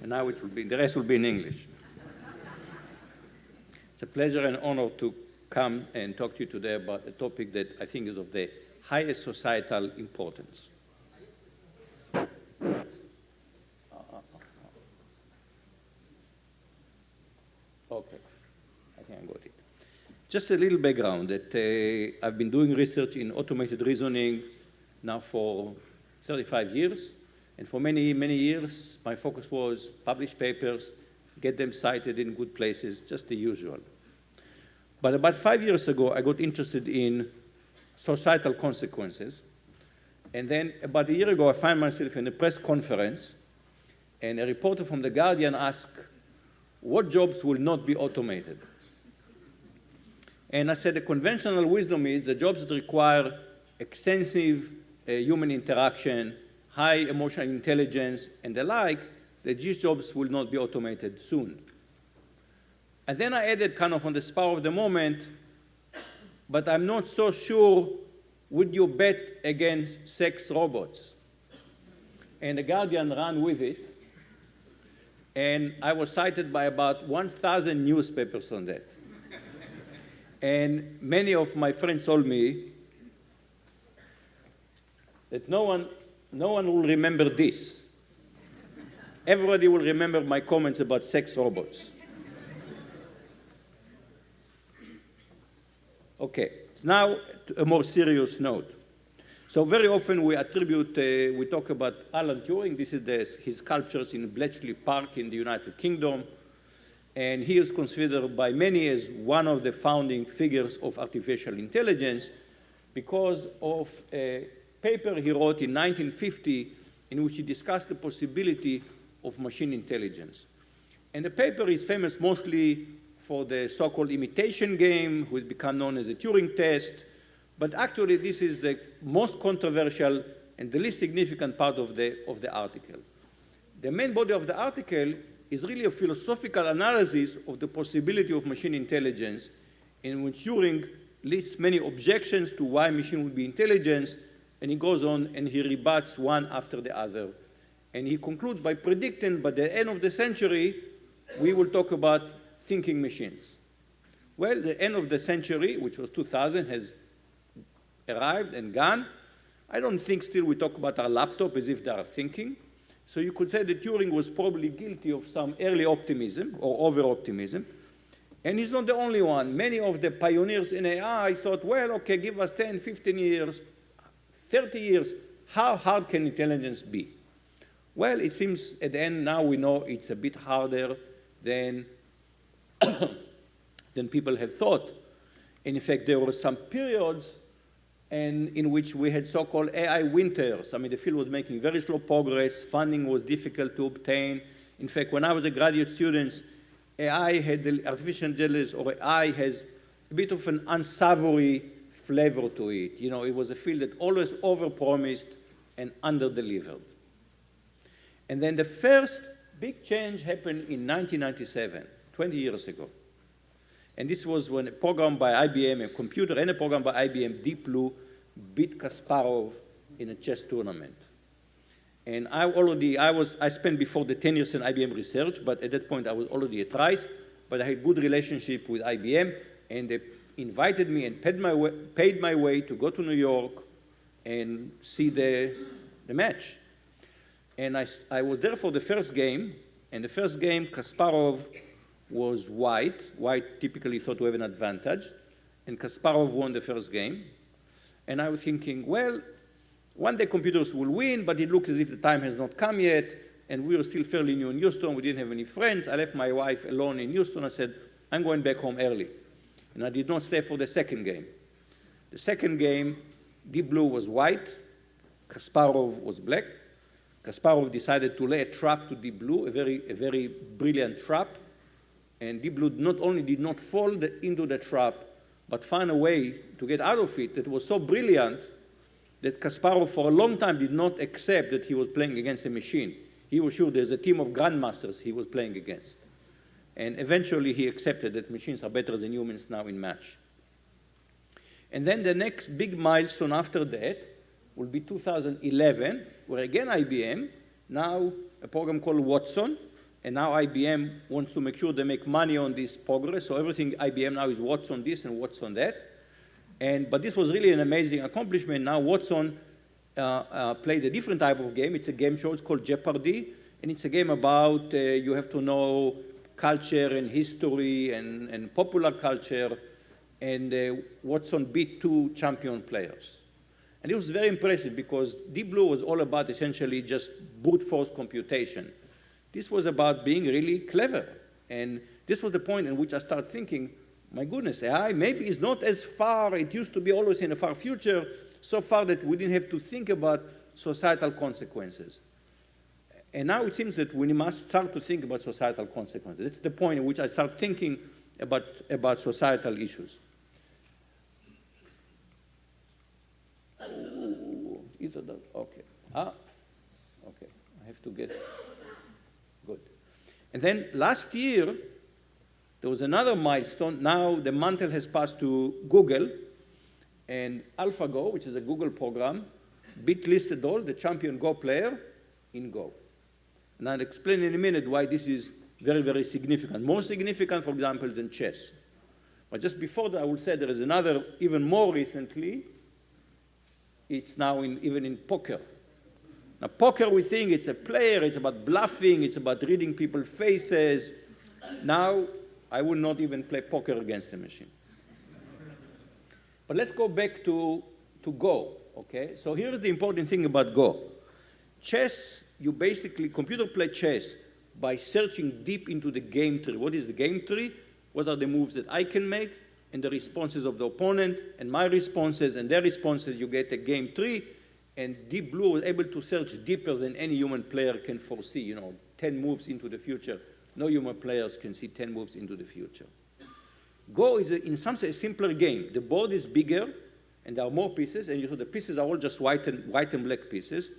And now it will be, the rest will be in English. It's a pleasure and honor to come and talk to you today about a topic that I think is of the highest societal importance. Okay, I think I got it. Just a little background that uh, I've been doing research in automated reasoning now for 35 years. And for many, many years, my focus was publish papers, get them cited in good places, just the usual. But about five years ago, I got interested in societal consequences. And then about a year ago, I found myself in a press conference, and a reporter from The Guardian asked, what jobs will not be automated? And I said the conventional wisdom is the jobs that require extensive uh, human interaction, high emotional intelligence, and the like, that these jobs will not be automated soon. And then I added kind of on the spur of the moment, but I'm not so sure, would you bet against sex robots? And The Guardian ran with it, and I was cited by about 1,000 newspapers on that. and many of my friends told me that no one, no one will remember this. Everybody will remember my comments about sex robots. Okay, now a more serious note. So very often we attribute, uh, we talk about Alan Turing. This is the, his sculptures in Bletchley Park in the United Kingdom. And he is considered by many as one of the founding figures of artificial intelligence because of a paper he wrote in 1950 in which he discussed the possibility of machine intelligence. And the paper is famous mostly for the so-called imitation game, which has become known as the Turing test. But actually, this is the most controversial and the least significant part of the, of the article. The main body of the article is really a philosophical analysis of the possibility of machine intelligence, in which Turing lists many objections to why machine would be intelligence, and he goes on and he rebuts one after the other. And he concludes by predicting by the end of the century, we will talk about thinking machines. Well, the end of the century, which was 2000, has arrived and gone. I don't think still we talk about our laptop as if they are thinking. So you could say that Turing was probably guilty of some early optimism or over-optimism. And he's not the only one. Many of the pioneers in AI thought, well, okay, give us 10, 15 years, 30 years. How hard can intelligence be? Well, it seems at the end now we know it's a bit harder than than people have thought. And in fact, there were some periods and in which we had so-called AI winters. I mean, the field was making very slow progress. Funding was difficult to obtain. In fact, when I was a graduate student, AI had the artificial intelligence, or AI has a bit of an unsavory flavor to it. You know, it was a field that always overpromised and underdelivered. And then the first big change happened in 1997. 20 years ago. And this was when a program by IBM, a computer and a program by IBM, Deep Blue, beat Kasparov in a chess tournament. And I already, I was, I spent before the 10 years in IBM research, but at that point I was already at Rice, but I had good relationship with IBM, and invited me and paid my way, paid my way to go to New York and see the, the match. And I, I was there for the first game, and the first game, Kasparov was white. White typically thought to have an advantage. And Kasparov won the first game. And I was thinking, well, one day computers will win, but it looks as if the time has not come yet. And we were still fairly new in Houston. We didn't have any friends. I left my wife alone in Houston. I said, I'm going back home early. And I did not stay for the second game. The second game, Deep Blue was white. Kasparov was black. Kasparov decided to lay a trap to Deep Blue, a very, a very brilliant trap. And Deep Blue not only did not fall into the trap, but found a way to get out of it that was so brilliant that Kasparov for a long time did not accept that he was playing against a machine. He was sure there's a team of grandmasters he was playing against. And eventually he accepted that machines are better than humans now in match. And then the next big milestone after that will be 2011, where again IBM now a program called Watson, and now IBM wants to make sure they make money on this progress. So everything IBM now is Watson this and Watson that. And, but this was really an amazing accomplishment. Now Watson uh, uh, played a different type of game. It's a game show. It's called Jeopardy. And it's a game about uh, you have to know culture and history and, and popular culture. And uh, Watson beat two champion players. And it was very impressive because Deep Blue was all about essentially just brute force computation. This was about being really clever. And this was the point in which I started thinking, my goodness, AI maybe is not as far, it used to be always in the far future, so far that we didn't have to think about societal consequences. And now it seems that we must start to think about societal consequences. That's the point in which I start thinking about, about societal issues. Ooh, is that? Okay. Ah, okay. I have to get good. And then last year, there was another milestone. Now the mantle has passed to Google, and AlphaGo, which is a Google program, beat Lee Sedol, the champion Go player, in Go. And I'll explain in a minute why this is very, very significant. More significant, for example, than chess. But just before that, I would say there is another, even more recently, it's now in, even in poker. Now, poker, we think it's a player, it's about bluffing, it's about reading people's faces. Now, I would not even play poker against a machine. But let's go back to, to Go, okay? So here's the important thing about Go. Chess, you basically, computer play chess by searching deep into the game tree. What is the game tree? What are the moves that I can make? And the responses of the opponent, and my responses, and their responses, you get a game tree. And Deep Blue was able to search deeper than any human player can foresee, you know, 10 moves into the future. No human players can see 10 moves into the future. Go is, a, in some sense, a simpler game. The board is bigger, and there are more pieces, and you know, the pieces are all just white and, white and black pieces.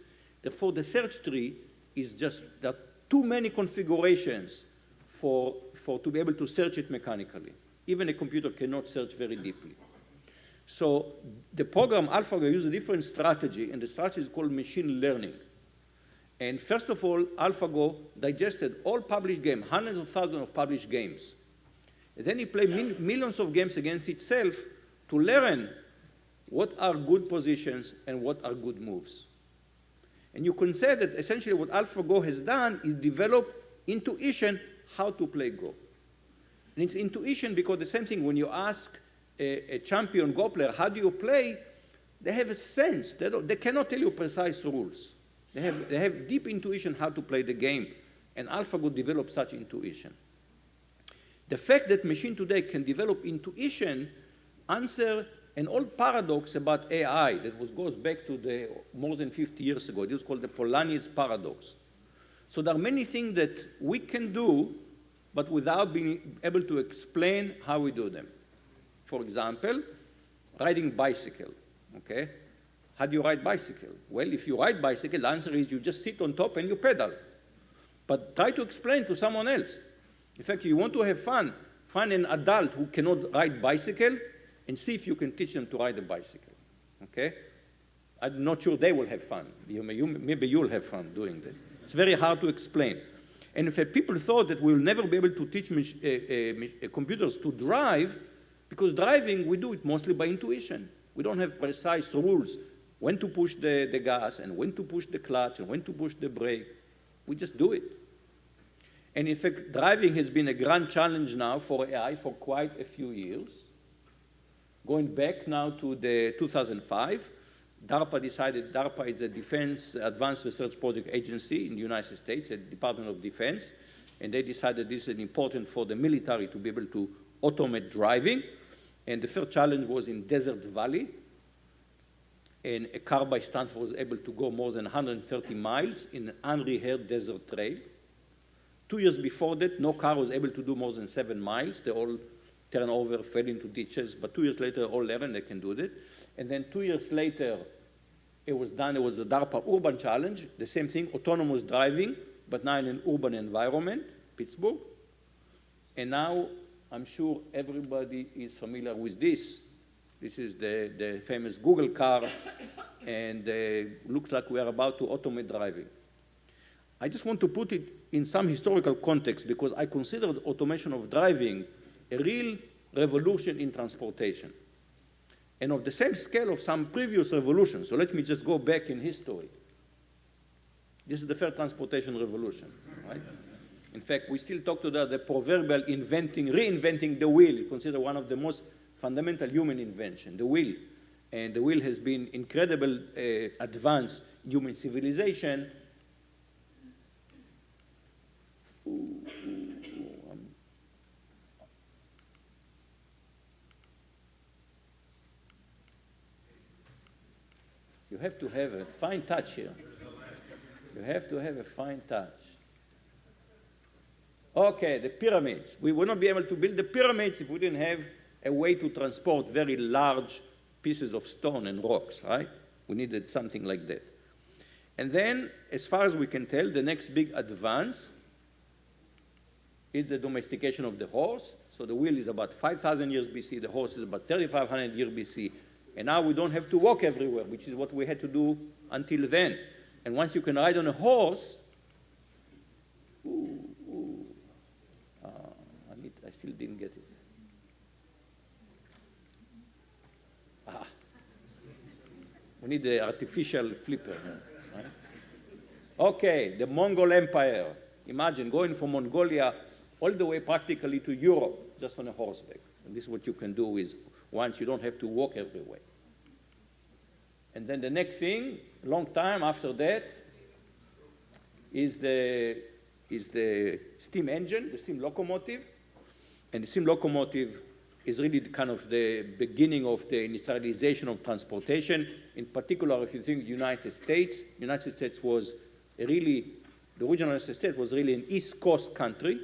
Therefore, the search tree is just, are too many configurations for, for to be able to search it mechanically. Even a computer cannot search very deeply. So the program AlphaGo uses a different strategy, and the strategy is called machine learning. And first of all, AlphaGo digested all published games, hundreds of thousands of published games. And then he played mil millions of games against itself to learn what are good positions and what are good moves. And you can say that essentially what AlphaGo has done is develop intuition how to play Go. And it's intuition because the same thing when you ask a, a champion Go player, how do you play? They have a sense. They, they cannot tell you precise rules. They have, they have deep intuition how to play the game. And AlphaGo developed such intuition. The fact that machine today can develop intuition answer an old paradox about AI that was, goes back to the more than 50 years ago. It was called the Polanyi's paradox. So there are many things that we can do, but without being able to explain how we do them. For example, riding bicycle, okay? How do you ride bicycle? Well, if you ride bicycle, the answer is you just sit on top and you pedal. But try to explain to someone else. In fact, you want to have fun, find an adult who cannot ride bicycle and see if you can teach them to ride a bicycle, okay? I'm not sure they will have fun. You you, maybe you'll have fun doing that. It's very hard to explain. And if people thought that we'll never be able to teach uh, uh, computers to drive, because driving, we do it mostly by intuition. We don't have precise rules when to push the, the gas and when to push the clutch and when to push the brake. We just do it. And in fact, driving has been a grand challenge now for AI for quite a few years. Going back now to the 2005, DARPA decided, DARPA is a Defense Advanced Research Project Agency in the United States, a Department of Defense, and they decided this is important for the military to be able to automate driving. And the first challenge was in Desert Valley, and a car by Stanford was able to go more than 130 miles in an unrehearsed desert trail. Two years before that, no car was able to do more than seven miles. They all turned over, fell into ditches, but two years later, all 11, they can do it. And then two years later, it was done, it was the DARPA Urban Challenge, the same thing, autonomous driving, but now in an urban environment, Pittsburgh. And now, I'm sure everybody is familiar with this. This is the, the famous Google car, and uh, looks like we are about to automate driving. I just want to put it in some historical context because I consider automation of driving a real revolution in transportation and of the same scale of some previous revolutions. So let me just go back in history. This is the fair transportation revolution, right? In fact, we still talk to the, the proverbial inventing, reinventing the wheel, consider one of the most fundamental human invention, the wheel. And the wheel has been incredible uh, advance human civilization. You have to have a fine touch here. You have to have a fine touch. Okay, the pyramids. We would not be able to build the pyramids if we didn't have a way to transport very large pieces of stone and rocks, right? We needed something like that. And then, as far as we can tell, the next big advance is the domestication of the horse. So the wheel is about 5,000 years BC, the horse is about 3,500 years BC. And now we don't have to walk everywhere, which is what we had to do until then. And once you can ride on a horse, ooh, ooh, uh, I, need, I still didn't get it. Ah, we need the artificial flipper. Okay, the Mongol Empire. Imagine going from Mongolia all the way practically to Europe just on a horseback. And this is what you can do is once you don't have to walk everywhere. And then the next thing, long time after that, is the, is the steam engine, the steam locomotive. And the steam locomotive is really kind of the beginning of the industrialization of transportation. In particular, if you think United States, United States was really, the original United States was really an East Coast country.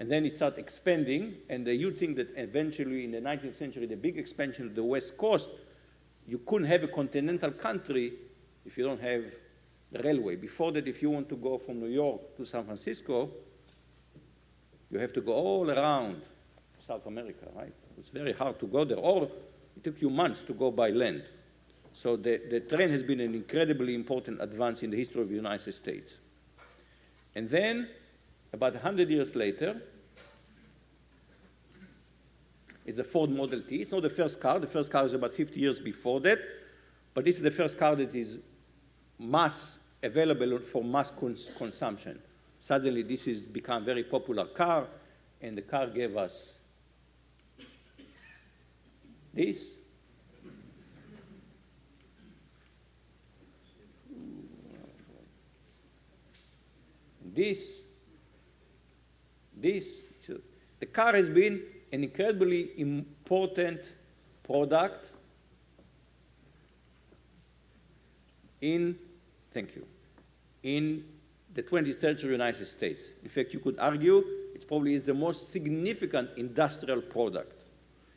And then it started expanding, and you think that eventually in the 19th century, the big expansion of the West Coast you couldn't have a continental country if you don't have the railway. Before that, if you want to go from New York to San Francisco, you have to go all around South America, right? It's very hard to go there, or it took you months to go by land. So the, the train has been an incredibly important advance in the history of the United States. And then, about 100 years later, is the Ford Model T. It's not the first car. The first car is about 50 years before that. But this is the first car that is mass available for mass cons consumption. Suddenly, this has become a very popular car, and the car gave us this. This, this. The car has been an incredibly important product in, thank you, in the 20th century United States. In fact, you could argue it probably is the most significant industrial product.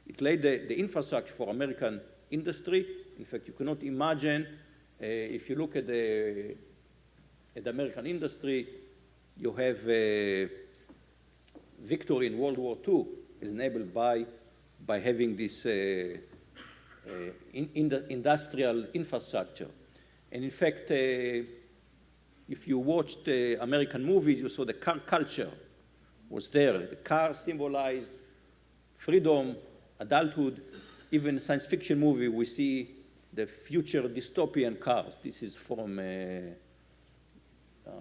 It laid the, the infrastructure for American industry. In fact, you cannot imagine, uh, if you look at the, at the American industry, you have uh, victory in World War II is enabled by, by having this uh, uh, in, in industrial infrastructure. And in fact, uh, if you watched American movies, you saw the car culture was there. The car symbolized freedom, adulthood. Even science fiction movie, we see the future dystopian cars. This is from uh, uh,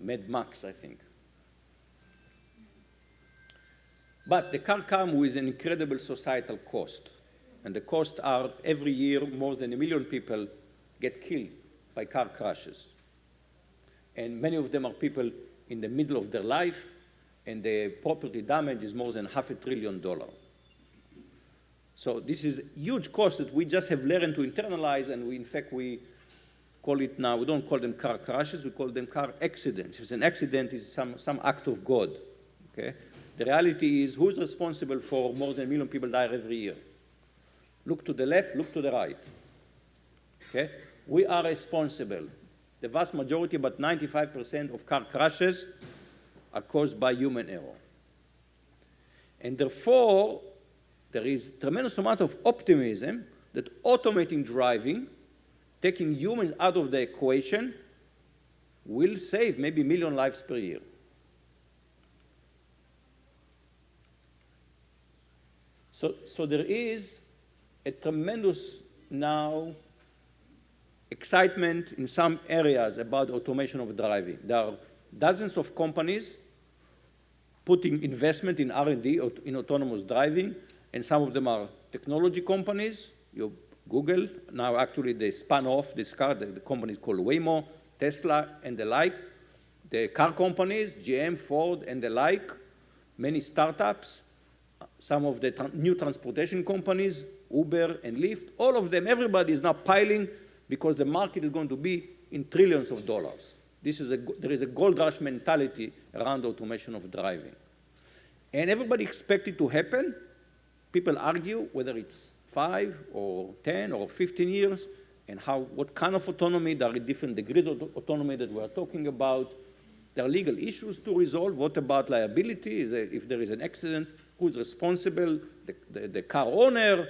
Mad Max, I think. But the car comes with an incredible societal cost. And the costs are every year more than a million people get killed by car crashes. And many of them are people in the middle of their life, and the property damage is more than half a trillion dollars. So this is a huge cost that we just have learned to internalize, and we, in fact, we call it now, we don't call them car crashes, we call them car accidents. If it's an accident, it's some, some act of God, okay? The reality is who's responsible for more than a million people die every year? Look to the left, look to the right. Okay? We are responsible. The vast majority, about 95% of car crashes are caused by human error. And therefore, there is tremendous amount of optimism that automating driving, taking humans out of the equation, will save maybe a million lives per year. So, so there is a tremendous now excitement in some areas about automation of driving. There are dozens of companies putting investment in R&D in autonomous driving, and some of them are technology companies. You Google, now actually they spun off this car, the, the company is called Waymo, Tesla, and the like. The car companies, GM, Ford, and the like, many startups, some of the tra new transportation companies, Uber and Lyft, all of them, everybody is now piling because the market is going to be in trillions of dollars. This is a, there is a gold rush mentality around automation of driving. And everybody expects it to happen. People argue whether it's five or 10 or 15 years and how, what kind of autonomy, there are different degrees of autonomy that we are talking about. There are legal issues to resolve. What about liability? If there is an accident, who is responsible? The, the, the car owner,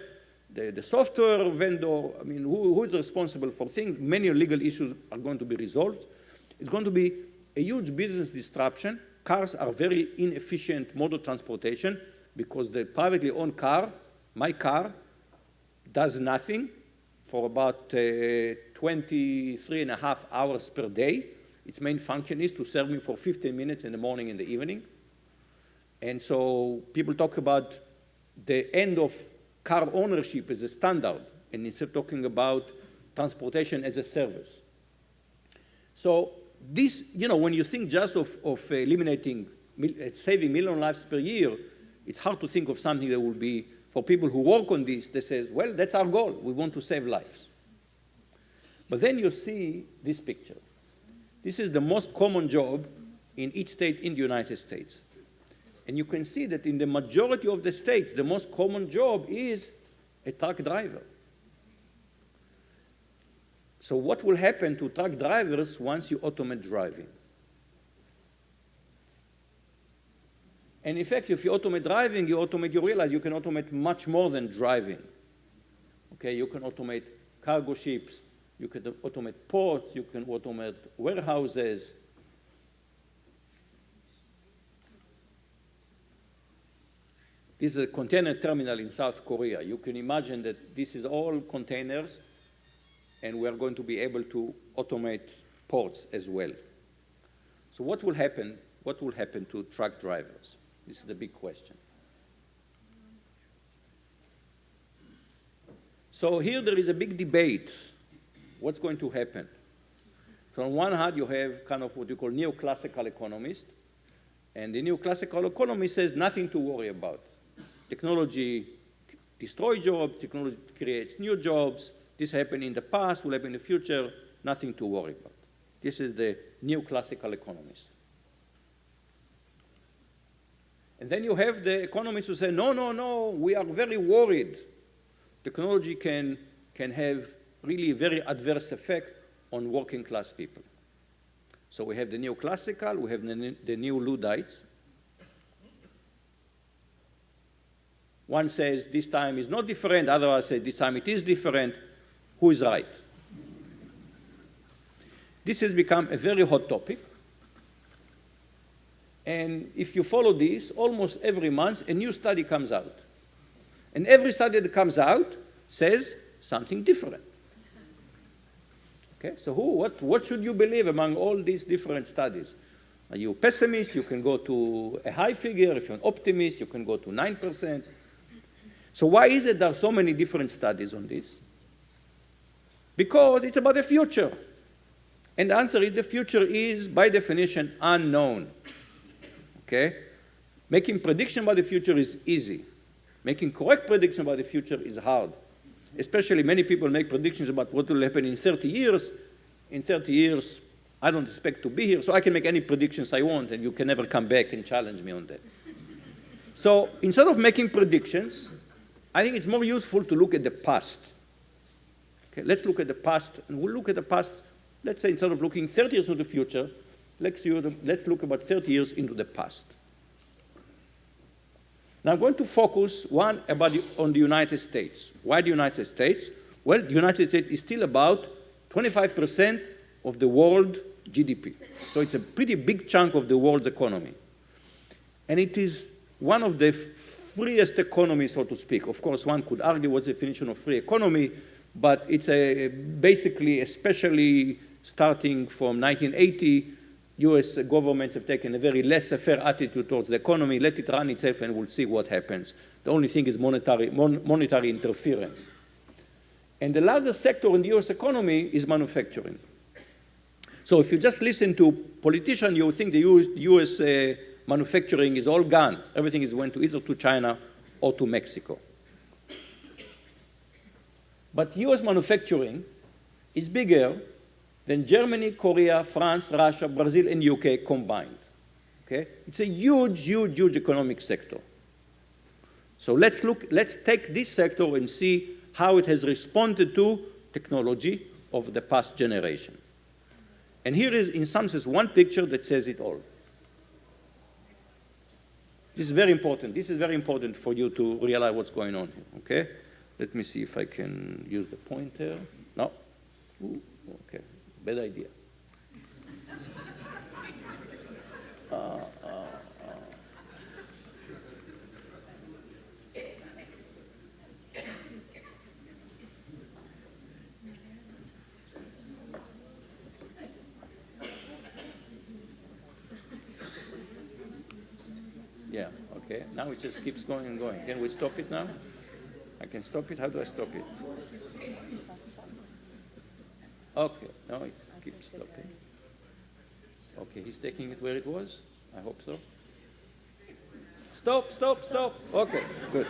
the, the, software vendor, I mean, who, who is responsible for things? Many legal issues are going to be resolved. It's going to be a huge business disruption. Cars are very inefficient mode of transportation because the privately owned car, my car, does nothing for about uh, 23 and a half hours per day. Its main function is to serve me for 15 minutes in the morning and the evening. And so people talk about the end of car ownership as a standard, and instead of talking about transportation as a service. So this, you know, when you think just of, of eliminating, uh, saving million lives per year, it's hard to think of something that will be, for people who work on this, that says, well, that's our goal. We want to save lives. But then you see this picture. This is the most common job in each state in the United States. And you can see that in the majority of the states, the most common job is a truck driver. So what will happen to truck drivers once you automate driving? And in fact, if you automate driving, you automate, you realize you can automate much more than driving. Okay, you can automate cargo ships, you can automate ports, you can automate warehouses. This is a container terminal in South Korea. You can imagine that this is all containers and we are going to be able to automate ports as well. So what will happen? What will happen to truck drivers? This is the big question. So here there is a big debate. What's going to happen? So on one hand, you have kind of what you call neoclassical economist, and the neoclassical economist says nothing to worry about. Technology destroys jobs, technology creates new jobs, this happened in the past, will happen in the future, nothing to worry about. This is the new classical economist. And then you have the economists who say, no, no, no, we are very worried. Technology can, can have really very adverse effect on working class people. So we have the neoclassical, we have the, the new One says this time is not different, others say this time it is different who is right. This has become a very hot topic. And if you follow this, almost every month a new study comes out. And every study that comes out says something different. Okay, so who, what, what should you believe among all these different studies? Are you pessimist? You can go to a high figure. If you're an optimist, you can go to 9%. So why is it there are so many different studies on this? Because it's about the future. And the answer is the future is, by definition, unknown. Okay? Making prediction about the future is easy. Making correct prediction about the future is hard. Especially many people make predictions about what will happen in 30 years. In 30 years, I don't expect to be here, so I can make any predictions I want, and you can never come back and challenge me on that. So instead of making predictions, I think it's more useful to look at the past. Okay, let's look at the past, and we'll look at the past, let's say instead of looking 30 years into the future, let's, let's look about 30 years into the past. Now I'm going to focus, one, about the, on the United States. Why the United States? Well, the United States is still about 25% of the world GDP. So it's a pretty big chunk of the world's economy. And it is one of the freest economy, so to speak. Of course, one could argue what's the definition of free economy, but it's a, basically, especially starting from 1980, US governments have taken a very laissez-faire attitude towards the economy, let it run itself and we'll see what happens. The only thing is monetary, mon monetary interference. And the largest sector in the US economy is manufacturing. So if you just listen to politicians, you think the US, US uh, manufacturing is all gone. Everything is went to either to China or to Mexico. But US manufacturing is bigger than Germany, Korea, France, Russia, Brazil, and UK combined. Okay? It's a huge, huge, huge economic sector. So let's look, let's take this sector and see how it has responded to technology of the past generation. And here is, in some sense, one picture that says it all. This is very important. This is very important for you to realize what's going on here, okay? Let me see if I can use the pointer. No? Ooh, okay, bad idea. Uh, Okay, now it just keeps going and going. Can we stop it now? I can stop it. How do I stop it? Okay, now it keeps stopping. Okay, he's taking it where it was? I hope so. Stop, stop, stop. Okay, good.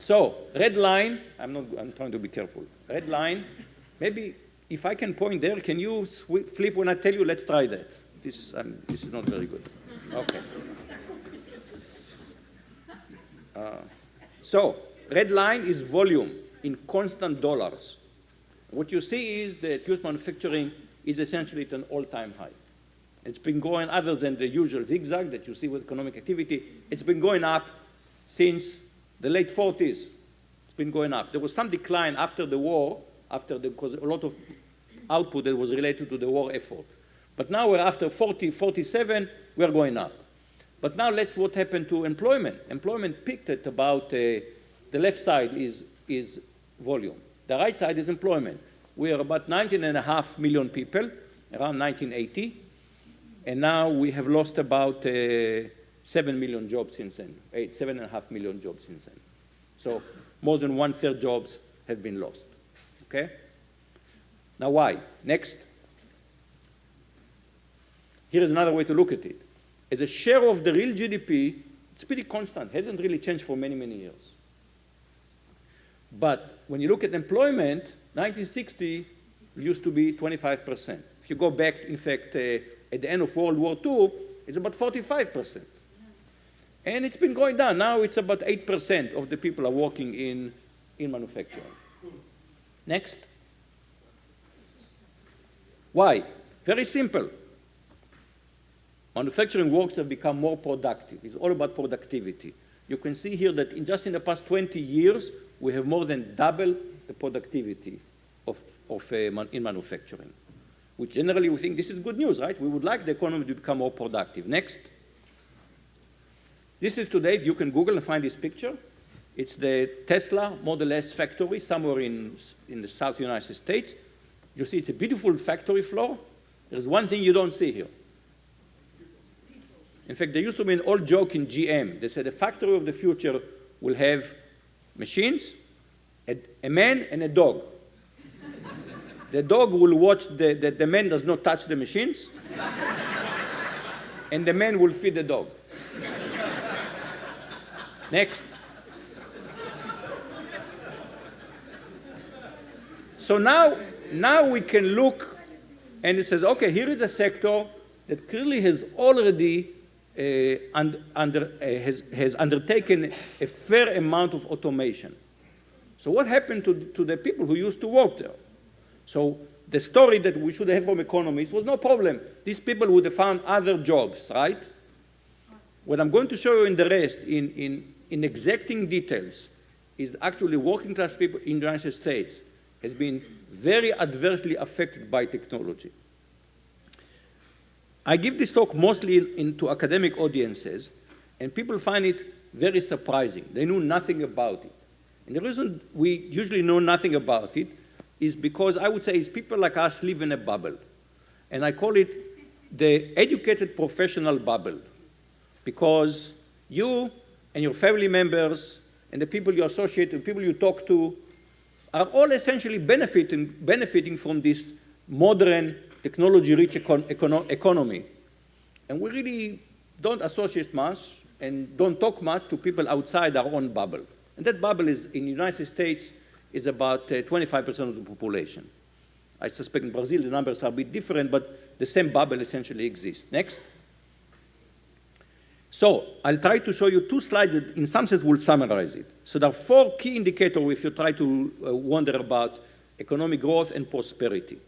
So, red line, I'm not, I'm trying to be careful. Red line, maybe if I can point there, can you flip when I tell you, let's try that. This, um, this is not very good. Okay. So red line is volume in constant dollars. What you see is that US manufacturing is essentially at an all-time high. It's been going, other than the usual zigzag that you see with economic activity, it's been going up since the late 40s. It's been going up. There was some decline after the war, after the, because a lot of output that was related to the war effort. But now we're after 40, 47, we're going up. But now let's what happened to employment. Employment peaked at about, uh, the left side is, is volume. The right side is employment. We are about 19 and a half million people, around 1980. And now we have lost about uh, 7 million jobs since then, eight, seven and a half million jobs since then. So more than one-third jobs have been lost, okay? Now why? Next. Here is another way to look at it as a share of the real GDP, it's pretty constant, hasn't really changed for many, many years. But when you look at employment, 1960 used to be 25%. If you go back, in fact, uh, at the end of World War II, it's about 45%. And it's been going down. Now it's about 8% of the people are working in, in manufacturing. Next. Why? Very simple. Manufacturing works have become more productive. It's all about productivity. You can see here that in just in the past 20 years, we have more than double the productivity of, of uh, man, in manufacturing, which generally we think this is good news, right? We would like the economy to become more productive. Next. This is today, if you can Google and find this picture. It's the Tesla Model S factory somewhere in, in the South United States. You see it's a beautiful factory floor. There's one thing you don't see here. In fact, there used to be an old joke in GM. They said the factory of the future will have machines, a, a man, and a dog. the dog will watch that the, the man does not touch the machines, and the man will feed the dog. Next. So now, now we can look and it says, okay, here is a sector that clearly has already uh, under, uh, has, has undertaken a fair amount of automation. So what happened to, to the people who used to work there? So the story that we should have from economists was no problem. These people would have found other jobs, right? What I'm going to show you in the rest, in, in, in exacting details, is actually working class people in the United States has been very adversely affected by technology. I give this talk mostly in, to academic audiences, and people find it very surprising. They know nothing about it. And the reason we usually know nothing about it is because I would say is people like us live in a bubble. And I call it the educated professional bubble. Because you and your family members and the people you associate with, people you talk to, are all essentially benefiting, benefiting from this modern technology-rich econ econo economy. And we really don't associate much and don't talk much to people outside our own bubble. And that bubble is, in the United States, is about 25% uh, of the population. I suspect in Brazil the numbers are a bit different, but the same bubble essentially exists. Next. So I'll try to show you two slides that in some sense will summarize it. So there are four key indicators if you try to uh, wonder about economic growth and prosperity.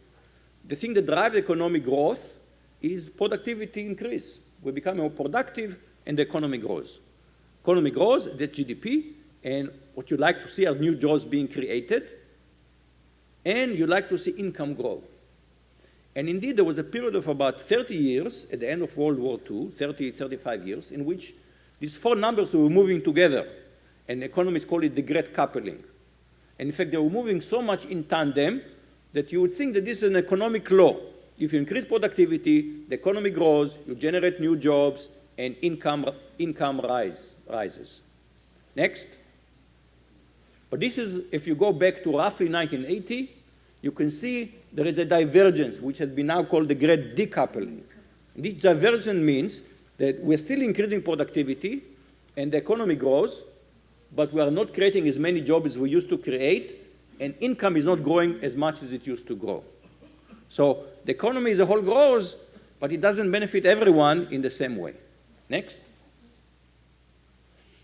The thing that drives economic growth is productivity increase. We become more productive and the economy grows. Economy grows, that's GDP, and what you like to see are new jobs being created, and you like to see income grow. And indeed, there was a period of about 30 years at the end of World War II, 30, 35 years, in which these four numbers were moving together, and economists call it the great coupling. And in fact, they were moving so much in tandem that you would think that this is an economic law. If you increase productivity, the economy grows, you generate new jobs, and income, income rise, rises. Next. But this is, if you go back to roughly 1980, you can see there is a divergence, which has been now called the great decoupling. This divergence means that we're still increasing productivity and the economy grows, but we are not creating as many jobs as we used to create, and income is not growing as much as it used to grow. So the economy as a whole grows, but it doesn't benefit everyone in the same way. Next.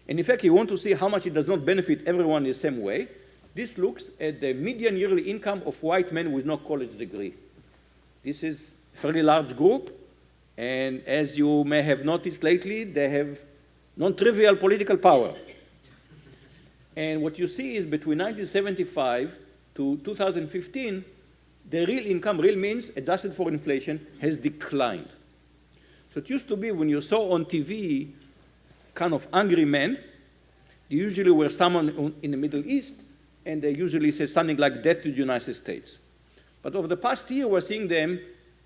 And in fact, you want to see how much it does not benefit everyone in the same way. This looks at the median yearly income of white men with no college degree. This is a fairly large group, and as you may have noticed lately, they have non-trivial political power. And what you see is between 1975 to 2015, the real income, real means adjusted for inflation, has declined. So it used to be when you saw on TV kind of angry men, they usually were someone in the Middle East, and they usually say something like death to the United States. But over the past year, we're seeing them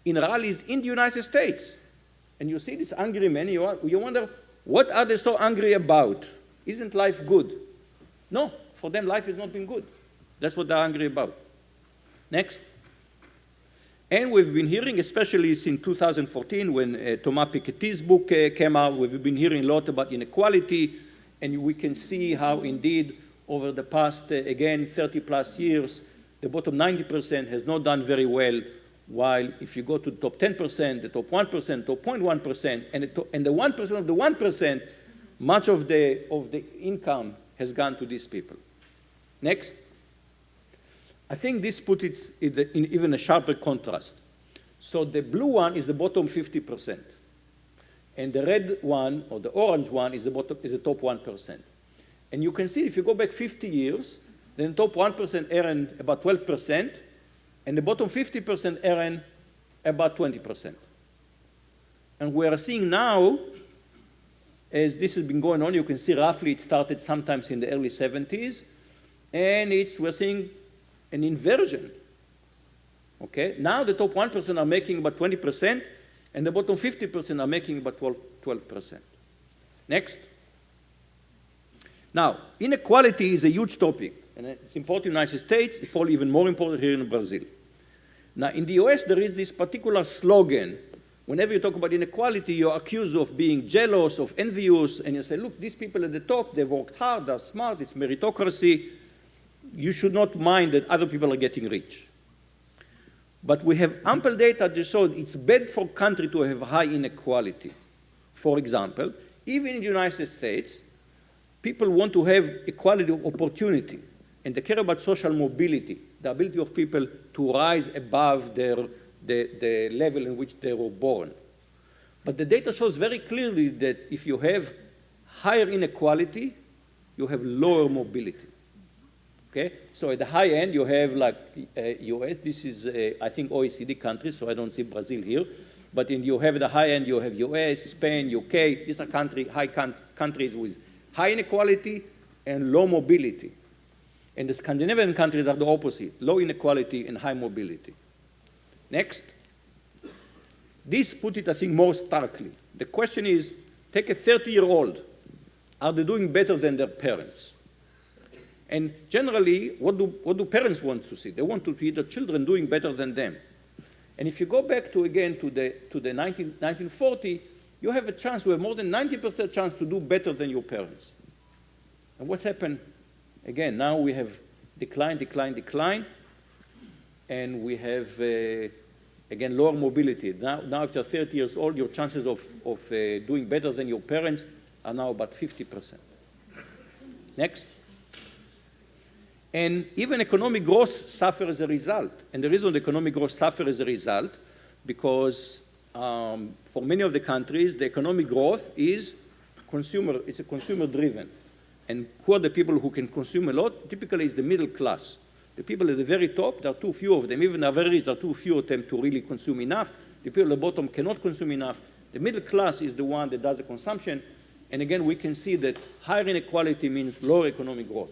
in rallies in the United States. And you see these angry men, you, you wonder, what are they so angry about? Isn't life good? No, for them, life has not been good. That's what they're angry about. Next. And we've been hearing, especially since 2014 when uh, Thomas Piketty's book uh, came out, we've been hearing a lot about inequality, and we can see how indeed over the past, uh, again, 30 plus years, the bottom 90% has not done very well, while if you go to the top 10%, the top 1%, top 0.1%, and, the and the 1% of the 1%, much of the, of the income has gone to these people. Next. I think this puts it in, even a sharper contrast. So the blue one is the bottom 50%. And the red one, or the orange one, is the, bottom, is the top 1%. And you can see if you go back 50 years, then the top 1% earned about 12%, and the bottom 50% earned about 20%. And we are seeing now, as this has been going on, you can see roughly it started sometimes in the early 70s, and it's, we're seeing an inversion. Okay? Now the top 1% are making about 20%, and the bottom 50% are making about 12, 12%. Next. Now, inequality is a huge topic, and it's important in the United States, it's probably even more important here in Brazil. Now, in the US, there is this particular slogan. Whenever you talk about inequality, you're accused of being jealous, of envious, and you say, look, these people at the top, they've worked hard, they're smart, it's meritocracy, you should not mind that other people are getting rich. But we have ample data to show it's bad for country to have high inequality. For example, even in the United States, people want to have equality of opportunity, and they care about social mobility, the ability of people to rise above their, the, the level in which they were born. But the data shows very clearly that if you have higher inequality, you have lower mobility. Okay, so at the high end, you have like uh, US. This is, uh, I think, OECD countries, so I don't see Brazil here. but in you have the high end, you have US, Spain, UK. These are country, high countries with high inequality and low mobility. And the Scandinavian countries are the opposite, low inequality and high mobility. Next. This put it, I think, more starkly. The question is, take a 30-year-old. Are they doing better than their parents? And generally, what do, what do parents want to see? They want to see their children doing better than them. And if you go back to, again, to the, to the 19, 1940, you have a chance, you have more than 90% chance to do better than your parents. And what's happened? Again, now we have decline, decline, decline, and we have, uh, again, lower mobility. Now, now, after 30 years old, your chances of, of uh, doing better than your parents are now about 50%. Next. And even economic growth suffers as a result. And the reason the economic growth suffers as a result, because um, for many of the countries, the economic growth is consumer, it's a consumer driven. And who are the people who can consume a lot? Typically it's the middle class. The people at the very top, there are too few of them. Even the very rich, there are too few of them to really consume enough. The people at the bottom cannot consume enough. The middle class is the one that does the consumption. And again, we can see that higher inequality means lower economic growth.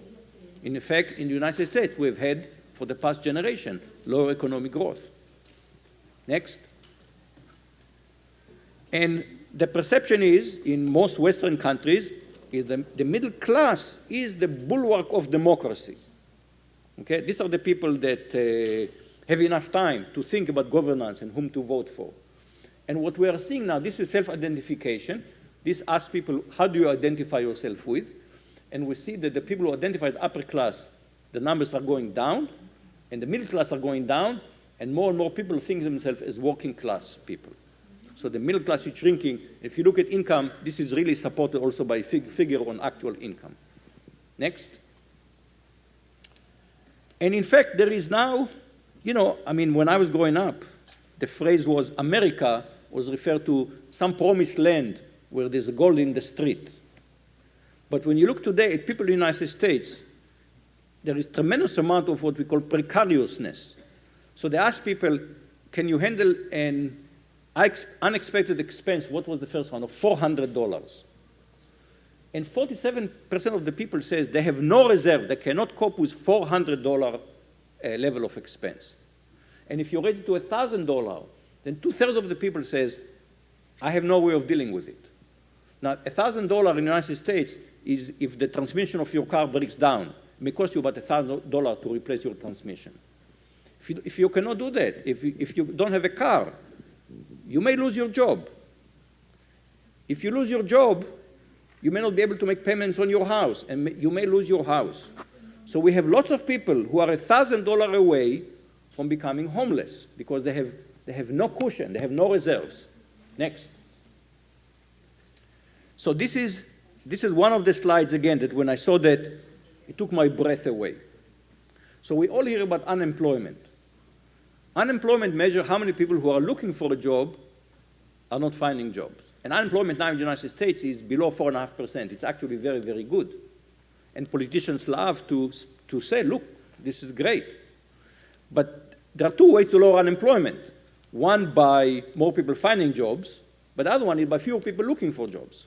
In effect, in the United States, we've had, for the past generation, lower economic growth. Next. And the perception is, in most Western countries, is the, the middle class is the bulwark of democracy. Okay? These are the people that uh, have enough time to think about governance and whom to vote for. And what we are seeing now, this is self-identification. This asks people, how do you identify yourself with? and we see that the people who identify as upper class, the numbers are going down, and the middle class are going down, and more and more people think themselves as working class people. So the middle class is shrinking. If you look at income, this is really supported also by fig figure on actual income. Next. And in fact, there is now, you know, I mean, when I was growing up, the phrase was America was referred to some promised land where there's gold in the street. But when you look today at people in the United States, there is tremendous amount of what we call precariousness. So they ask people, can you handle an unexpected expense? What was the first one? Of $400. And 47% of the people says they have no reserve. They cannot cope with $400 uh, level of expense. And if you raise it to $1,000, then two-thirds of the people says, I have no way of dealing with it. Now, $1,000 in the United States is if the transmission of your car breaks down, it may cost you about $1,000 to replace your transmission. If you, if you cannot do that, if you, if you don't have a car, you may lose your job. If you lose your job, you may not be able to make payments on your house, and you may lose your house. So we have lots of people who are $1,000 away from becoming homeless because they have, they have no cushion, they have no reserves. Next. So this is this is one of the slides, again, that when I saw that, it took my breath away. So we all hear about unemployment. Unemployment measure how many people who are looking for a job are not finding jobs. And unemployment now in the United States is below 4.5%. It's actually very, very good. And politicians love to, to say, look, this is great. But there are two ways to lower unemployment. One by more people finding jobs, but the other one is by fewer people looking for jobs.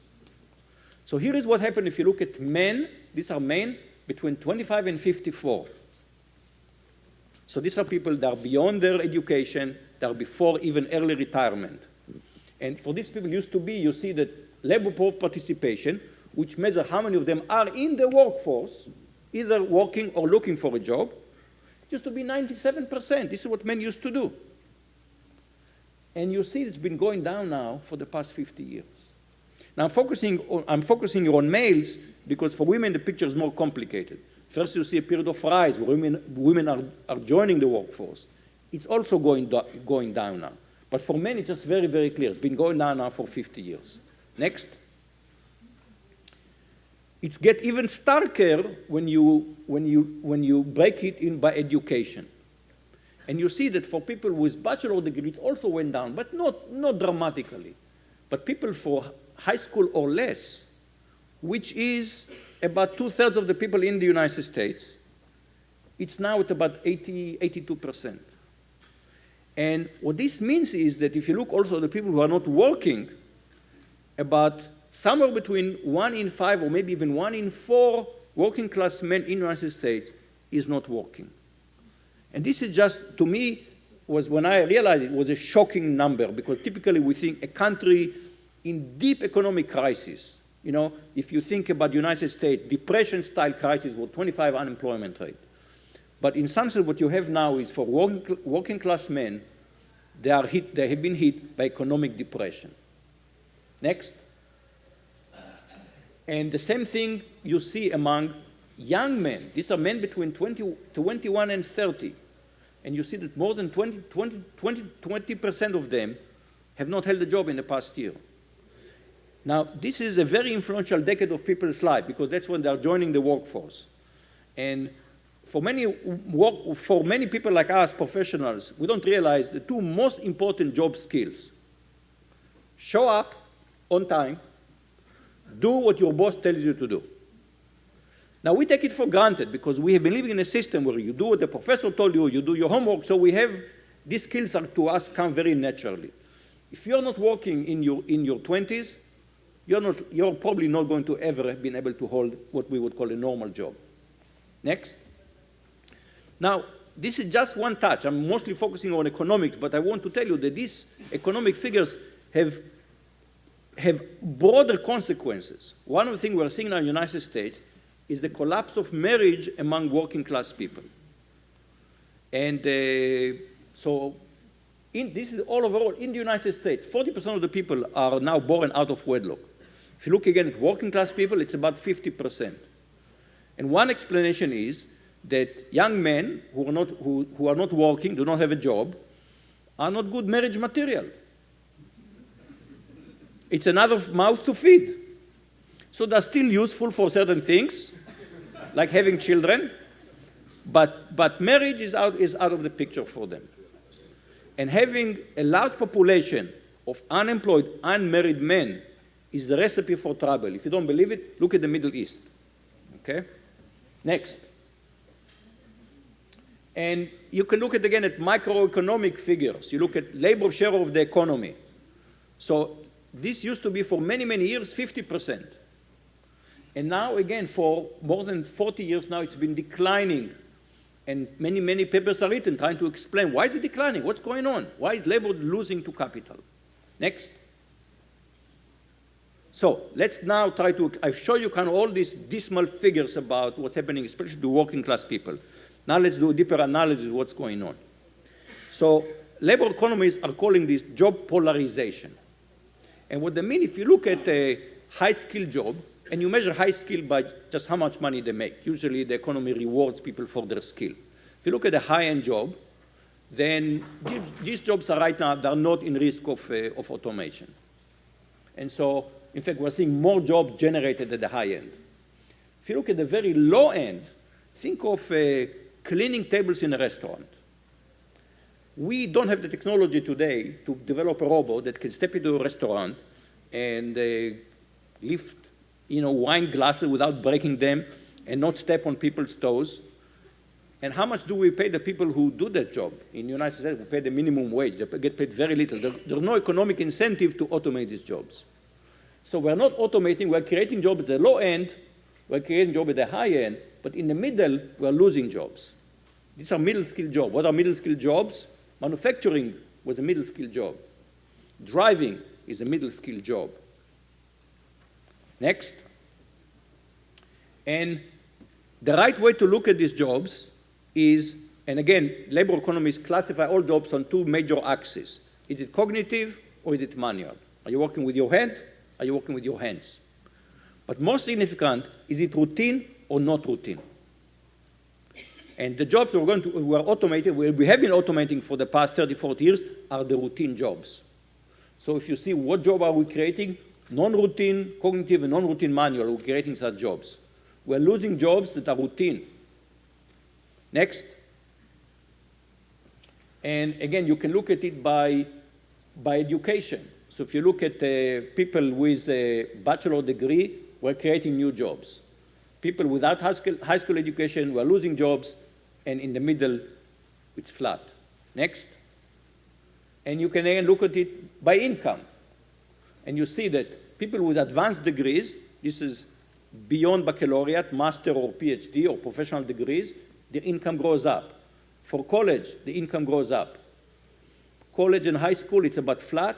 So here is what happened if you look at men. These are men between 25 and 54. So these are people that are beyond their education, that are before even early retirement. And for these people used to be, you see that labor force participation, which measures how many of them are in the workforce, either working or looking for a job, used to be 97%. This is what men used to do. And you see it's been going down now for the past 50 years. Now I'm focusing on, I'm focusing on males because for women the picture is more complicated. First you see a period of rise where women, women are, are joining the workforce. It's also going, do, going down now. But for men it's just very, very clear. It's been going down now for 50 years. Next. It's get even starker when you, when, you, when you break it in by education. And you see that for people with bachelor degrees also went down, but not, not dramatically. But people for high school or less, which is about two-thirds of the people in the United States, it's now at about 80, 82%. And what this means is that if you look also at the people who are not working, about somewhere between one in five or maybe even one in four working class men in the United States is not working. And this is just, to me, was when I realized it was a shocking number because typically we think a country in deep economic crisis, you know, if you think about the United States, depression-style crisis with 25 unemployment rate. But in some sense, what you have now is for working, working class men, they, are hit, they have been hit by economic depression. Next. And the same thing you see among young men. These are men between 20, 21 and 30. And you see that more than 20, 20, 20, 20% of them have not held a job in the past year. Now, this is a very influential decade of people's life because that's when they're joining the workforce. And for many, work, for many people like us, professionals, we don't realize the two most important job skills. Show up on time, do what your boss tells you to do. Now, we take it for granted because we have been living in a system where you do what the professor told you, you do your homework, so we have, these skills are to us come very naturally. If you're not working in your, in your 20s, you're, not, you're probably not going to ever have been able to hold what we would call a normal job. Next. Now, this is just one touch. I'm mostly focusing on economics, but I want to tell you that these economic figures have, have broader consequences. One of the things we're seeing now in the United States is the collapse of marriage among working class people. And uh, so in, this is all overall in the United States, 40% of the people are now born out of wedlock. If you look again at working class people, it's about 50%. And one explanation is that young men who are not, who, who are not working, do not have a job, are not good marriage material. It's another mouth to feed. So they're still useful for certain things, like having children, but, but marriage is out, is out of the picture for them. And having a large population of unemployed, unmarried men is the recipe for trouble. If you don't believe it, look at the Middle East. Okay? Next. And you can look at again at microeconomic figures. You look at labor share of the economy. So this used to be for many, many years 50%. And now, again, for more than 40 years now, it's been declining. And many, many papers are written trying to explain why is it declining? What's going on? Why is labor losing to capital? Next. So let's now try to, I show you kind of all these dismal figures about what's happening, especially to working class people. Now let's do a deeper analysis of what's going on. So labor economists are calling this job polarization. And what they mean, if you look at a high-skilled job, and you measure high skill by just how much money they make. Usually the economy rewards people for their skill. If you look at a high-end job, then these jobs are right now, they're not in risk of, uh, of automation. And so, in fact, we're seeing more jobs generated at the high end. If you look at the very low end, think of uh, cleaning tables in a restaurant. We don't have the technology today to develop a robot that can step into a restaurant and uh, lift you know, wine glasses without breaking them and not step on people's toes? And how much do we pay the people who do that job? In the United States, we pay the minimum wage. They get paid very little. There, there's no economic incentive to automate these jobs. So we're not automating, we're creating jobs at the low end, we're creating jobs at the high end, but in the middle, we're losing jobs. These are middle-skilled jobs. What are middle-skilled jobs? Manufacturing was a middle-skilled job. Driving is a middle-skilled job. Next. And the right way to look at these jobs is, and again, labor economists classify all jobs on two major axes. Is it cognitive or is it manual? Are you working with your head? Are you working with your hands? But most significant, is it routine or not routine? And the jobs we're going to, we're automated, we have been automating for the past 30, 40 years are the routine jobs. So if you see what job are we creating, non-routine, cognitive, and non-routine manual, we're creating such jobs. We're losing jobs that are routine. Next. And again, you can look at it by, by education. So if you look at uh, people with a bachelor degree, we're creating new jobs. People without high school, high school education, we're losing jobs, and in the middle, it's flat. Next. And you can again look at it by income. And you see that people with advanced degrees, this is beyond baccalaureate, master or PhD or professional degrees, their income grows up. For college, the income grows up. College and high school, it's about flat,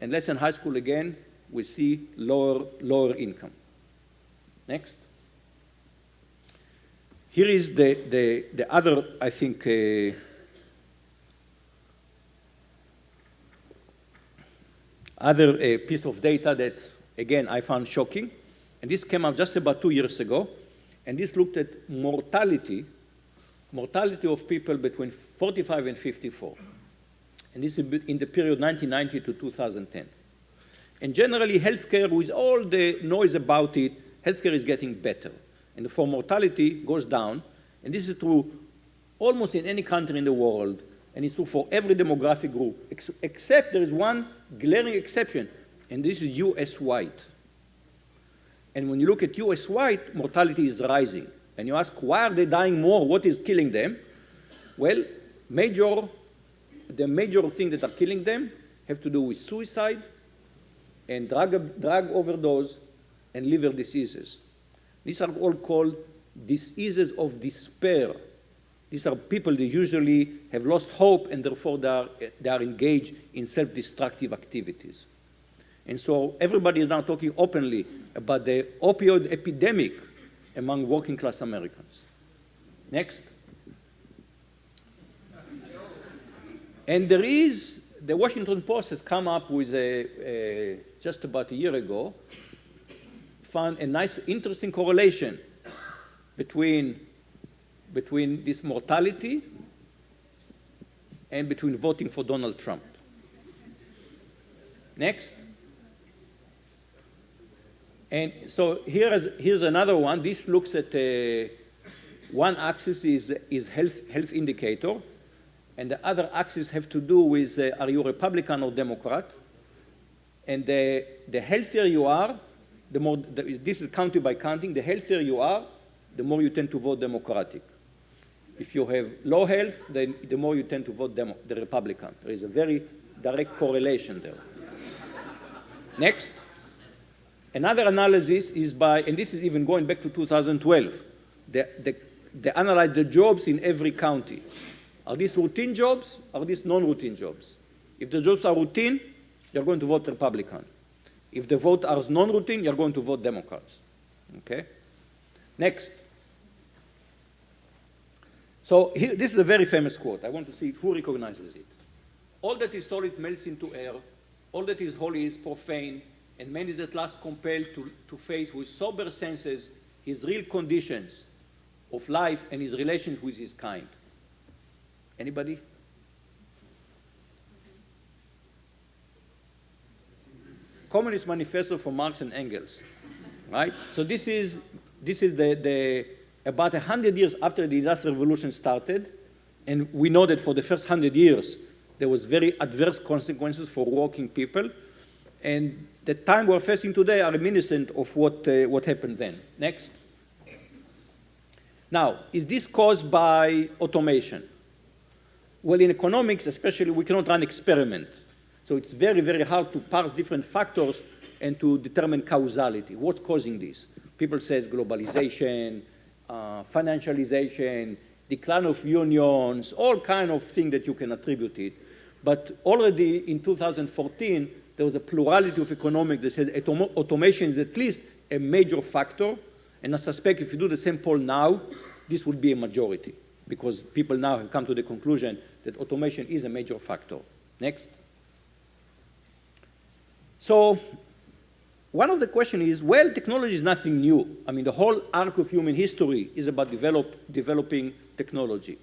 and less than high school again, we see lower, lower income. Next. Here is the, the, the other, I think, uh, other uh, piece of data that, again, I found shocking. And this came out just about two years ago. And this looked at mortality, mortality of people between 45 and 54. And this is in the period 1990 to 2010. And generally, healthcare, with all the noise about it, healthcare is getting better. And for mortality goes down. And this is true almost in any country in the world. And it's true for every demographic group, ex except there is one glaring exception, and this is US white. And when you look at US white, mortality is rising. And you ask, why are they dying more? What is killing them? Well, major, the major things that are killing them have to do with suicide and drug, drug overdose and liver diseases. These are all called diseases of despair. These are people that usually have lost hope and therefore they are, they are engaged in self-destructive activities. And so everybody is now talking openly about the opioid epidemic among working class Americans. Next. And there is, the Washington Post has come up with a, a just about a year ago, found a nice, interesting correlation between, between this mortality and between voting for Donald Trump. Next. And so here is, here's another one. This looks at uh, one axis is, is health, health indicator, and the other axis have to do with uh, are you Republican or Democrat? And the, the healthier you are, the more, the, this is county by counting, the healthier you are, the more you tend to vote Democratic. If you have low health, then the more you tend to vote Demo the Republican. There is a very direct correlation there. Next. Another analysis is by, and this is even going back to 2012, they, they, they analyze the jobs in every county. Are these routine jobs? Are these non-routine jobs? If the jobs are routine, you're going to vote Republican. If the vote are non-routine, you're going to vote Democrats. Okay? Next. So here, this is a very famous quote. I want to see who recognizes it. All that is solid melts into air. All that is holy is profane and man is at last compelled to, to face with sober senses his real conditions of life and his relations with his kind. Anybody? Communist Manifesto for Marx and Engels, right? So this is, this is the, the, about 100 years after the Industrial Revolution started, and we know that for the first 100 years, there was very adverse consequences for working people, and the time we're facing today are reminiscent of what, uh, what happened then. Next. Now, is this caused by automation? Well, in economics, especially, we cannot run experiment. So it's very, very hard to parse different factors and to determine causality. What's causing this? People say it's globalization, uh, financialization, decline of unions, all kind of things that you can attribute it. But already in 2014, there was a plurality of economics that says automation is at least a major factor. And I suspect if you do the same poll now, this would be a majority because people now have come to the conclusion that automation is a major factor. Next. So one of the questions is, well, technology is nothing new. I mean, the whole arc of human history is about develop, developing technology.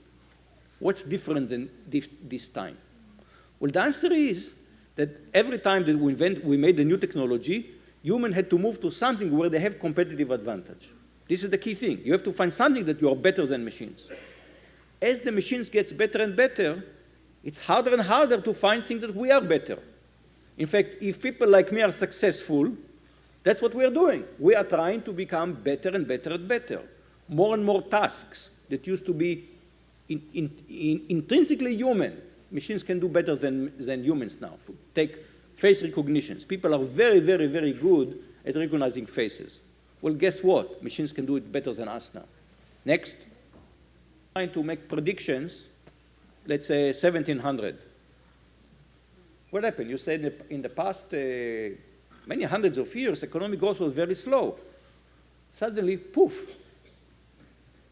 What's different than this, time? Well, the answer is that every time that we, invent, we made a new technology, humans had to move to something where they have competitive advantage. This is the key thing. You have to find something that you are better than machines. As the machines gets better and better, it's harder and harder to find things that we are better. In fact, if people like me are successful, that's what we are doing. We are trying to become better and better and better. More and more tasks that used to be in, in, in, intrinsically human machines can do better than, than humans now. Take face recognitions. People are very, very, very good at recognizing faces. Well, guess what? Machines can do it better than us now. Next. Trying to make predictions, let's say 1700. What happened? You said in the, in the past uh, many hundreds of years, economic growth was very slow. Suddenly, poof.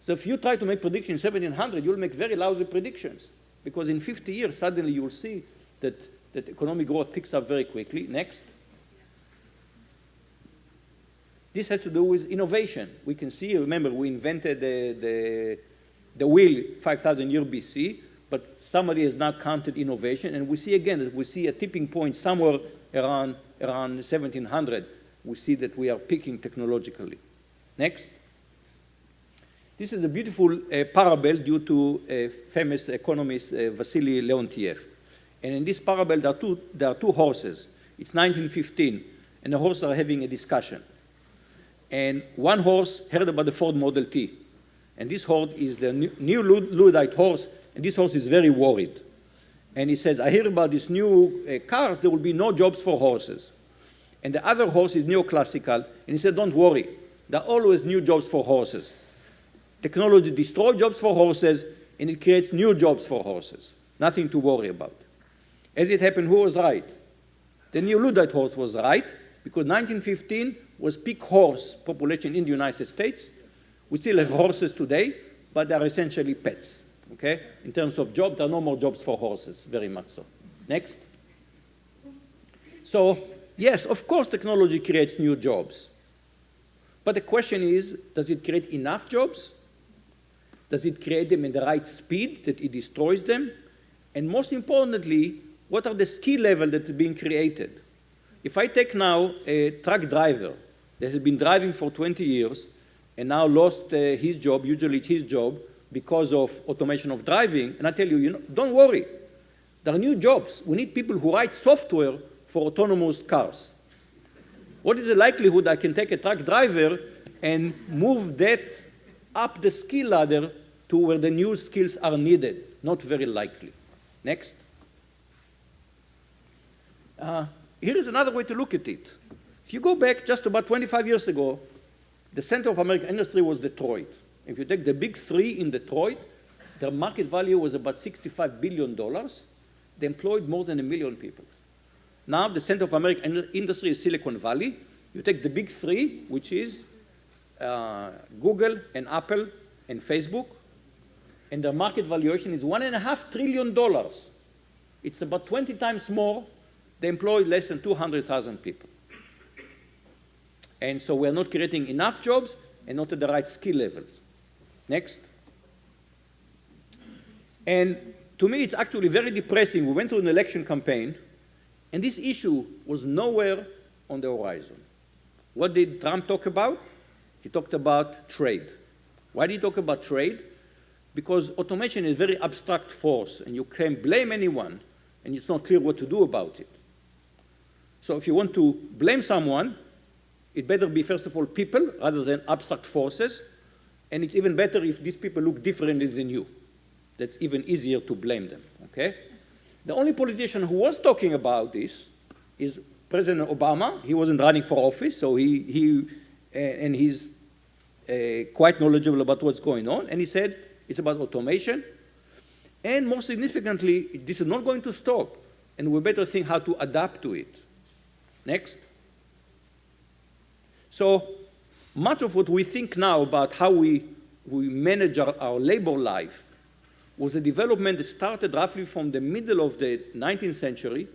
So if you try to make predictions in 1700, you'll make very lousy predictions. Because in 50 years, suddenly you'll see that, that economic growth picks up very quickly. Next. This has to do with innovation. We can see, remember, we invented the, the, the wheel 5,000 years BC, but somebody has now counted innovation, and we see again that we see a tipping point somewhere around, around 1700. We see that we are peaking technologically. Next. This is a beautiful uh, parable due to a famous economist, uh, Vasily Leontiev. And in this parable, there are, two, there are two horses. It's 1915, and the horses are having a discussion. And one horse heard about the Ford Model T. And this horse is the new Luddite horse, and this horse is very worried. And he says, I hear about these new uh, cars, there will be no jobs for horses. And the other horse is neoclassical, and he said, don't worry, there are always new jobs for horses. Technology destroys jobs for horses, and it creates new jobs for horses. Nothing to worry about. As it happened, who was right? The new Luddite horse was right, because 1915 was peak horse population in the United States. We still have horses today, but they're essentially pets, okay? In terms of jobs, there are no more jobs for horses, very much so. Next. So, yes, of course technology creates new jobs. But the question is, does it create enough jobs? Does it create them in the right speed that it destroys them? And most importantly, what are the skill level that is being created? If I take now a truck driver that has been driving for 20 years and now lost uh, his job, usually it's his job, because of automation of driving, and I tell you, you know, don't worry. There are new jobs. We need people who write software for autonomous cars. What is the likelihood I can take a truck driver and move that up the skill ladder to where the new skills are needed? Not very likely. Next. Uh, here is another way to look at it. If you go back just about 25 years ago, the center of American industry was Detroit. If you take the big three in Detroit, their market value was about $65 billion. They employed more than a million people. Now the center of American industry is Silicon Valley. You take the big three, which is uh, Google and Apple and Facebook, and their market valuation is one and a half trillion dollars. It's about 20 times more they employ less than 200,000 people. And so we're not creating enough jobs and not at the right skill levels. Next. And to me, it's actually very depressing. We went through an election campaign, and this issue was nowhere on the horizon. What did Trump talk about? He talked about trade. Why did he talk about trade? Because automation is a very abstract force, and you can't blame anyone, and it's not clear what to do about it. So if you want to blame someone, it better be, first of all, people rather than abstract forces. And it's even better if these people look differently than you. That's even easier to blame them, okay? The only politician who was talking about this is President Obama. He wasn't running for office, so he, he uh, and he's uh, quite knowledgeable about what's going on. And he said it's about automation. And more significantly, this is not going to stop. And we better think how to adapt to it. Next. So much of what we think now about how we, we manage our, our labor life was a development that started roughly from the middle of the 19th century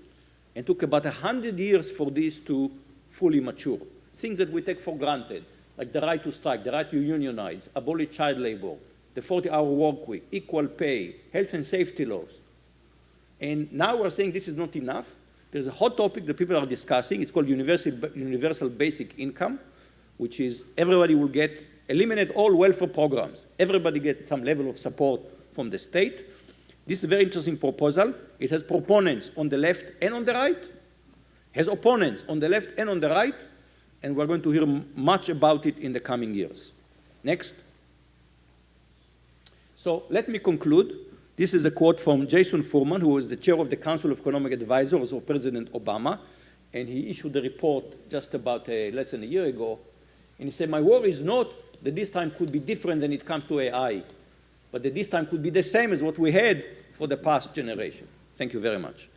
and took about 100 years for this to fully mature. Things that we take for granted, like the right to strike, the right to unionize, abolish child labor, the 40-hour work week, equal pay, health and safety laws. And now we're saying this is not enough. There's a hot topic that people are discussing. It's called universal, universal basic income, which is everybody will get, eliminate all welfare programs. Everybody get some level of support from the state. This is a very interesting proposal. It has proponents on the left and on the right, has opponents on the left and on the right, and we're going to hear much about it in the coming years. Next. So let me conclude. This is a quote from Jason Furman, who was the chair of the Council of Economic Advisors of President Obama, and he issued a report just about uh, less than a year ago. And he said, my worry is not that this time could be different than it comes to AI, but that this time could be the same as what we had for the past generation. Thank you very much.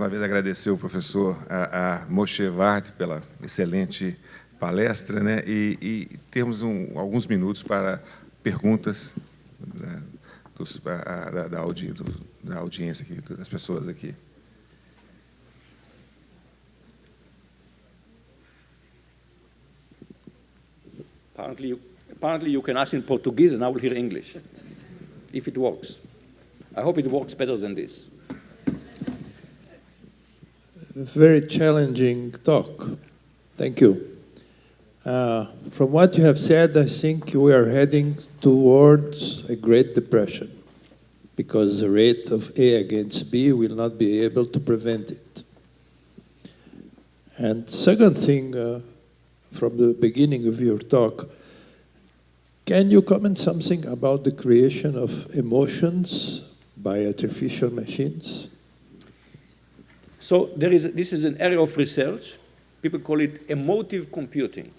Uma vez agradecer o professor a, a Moshe Vard pela excelente palestra, né? E, e temos um, alguns minutos para perguntas né, dos, a, da, da, audi, do, da audiência aqui, das pessoas aqui. Apparently you, apparently you can ask in Portuguese and I will hear English, if it works. I hope it works better than this. Very challenging talk. Thank you. Uh, from what you have said, I think we are heading towards a Great Depression because the rate of A against B will not be able to prevent it. And second thing, uh, from the beginning of your talk, can you comment something about the creation of emotions by artificial machines? So there is, this is an area of research. People call it emotive computing.